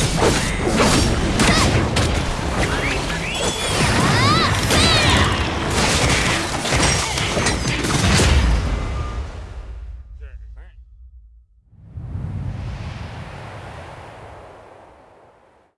Ah!